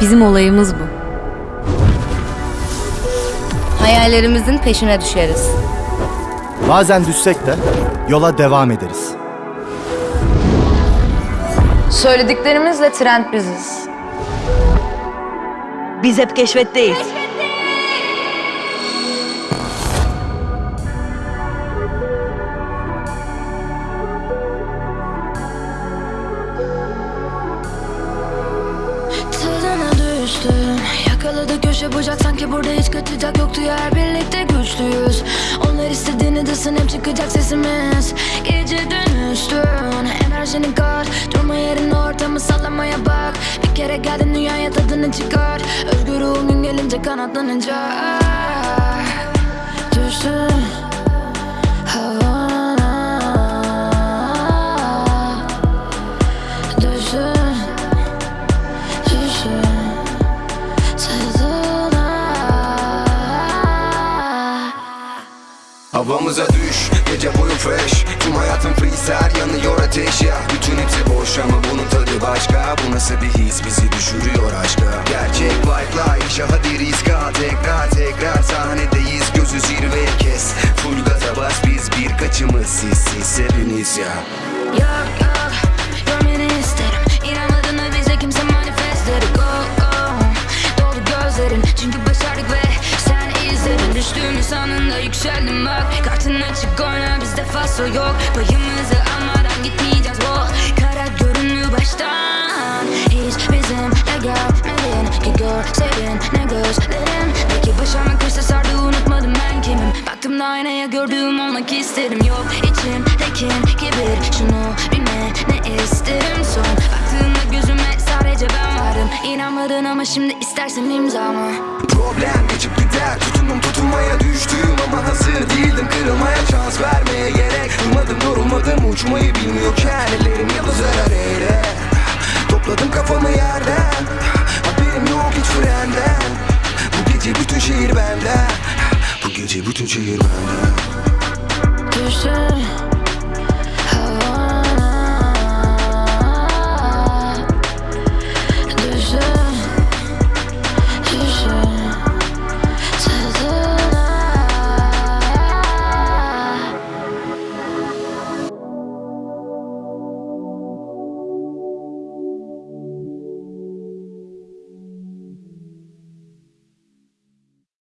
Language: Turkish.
Bizim olayımız bu. Hayallerimizin peşine düşeriz. Bazen düşsek de yola devam ederiz. Söylediklerimizle trend biziz. Biz hep keşfetteyiz. Tadına düştüm Yakaladı köşe bucak. Sanki burada hiç kaçacak yoktu. Yer birlikte güçlüyüz. Onlar istediğini desin hep çıkacak sesimiz. Gece dönüştün enerjinin kar. Durma yerine ortamı sallamaya bak. Bir kere geldin dünyaya tadını çıkar. Özgür ruhun gün gelince kanatlanınca Havamıza düş, gece boyu fresh. Tüm hayatım freestyle, yanıyor ateş ya. Bütün hepsi boş ama bunun tadı başka. Bu nasıl bir his? Bizi düşürüyor aşka. Gerçek vibe'la yaşa hadi riska Tekrar tekrar sahnedeyiz. Gözü zirveye kes. Full gaza bas biz birkaçımız siz siz hepiniz ya. Yok yok. Görmeni isterim. İnanmadığını bize kimse manifest dedi Go go. Dolu gözlerin. Çünkü başardık ve sen izledin Düştüğümüz anında yükseldim bak. Kartın açık oyna bizde faso yok. Payımızı almadan gitmeyeceğiz. Oh Kara görünüyor baştan. Hiç bizimle gelmedin. Ki görseydin ne gözlerim Belki başıma kırsa sardı unutmadım ben kimim? Baktım da aynaya gördüğüm olmak isterim. Yok içimdeki kibir İnanmadın ama şimdi istersen imzamı. Problem geçip gider. Tutundum tutunmaya düştüm ama hazır değildim. Kırılmaya şans vermeye gerek Durmadım yorulmadım uçmayı bilmiyorken Ellerim yıldızlar aleyhine Topladım kafamı yerden. Haberim yok hiç frenden. Bu gece bütün şehir benden Bu gece bütün şehir benden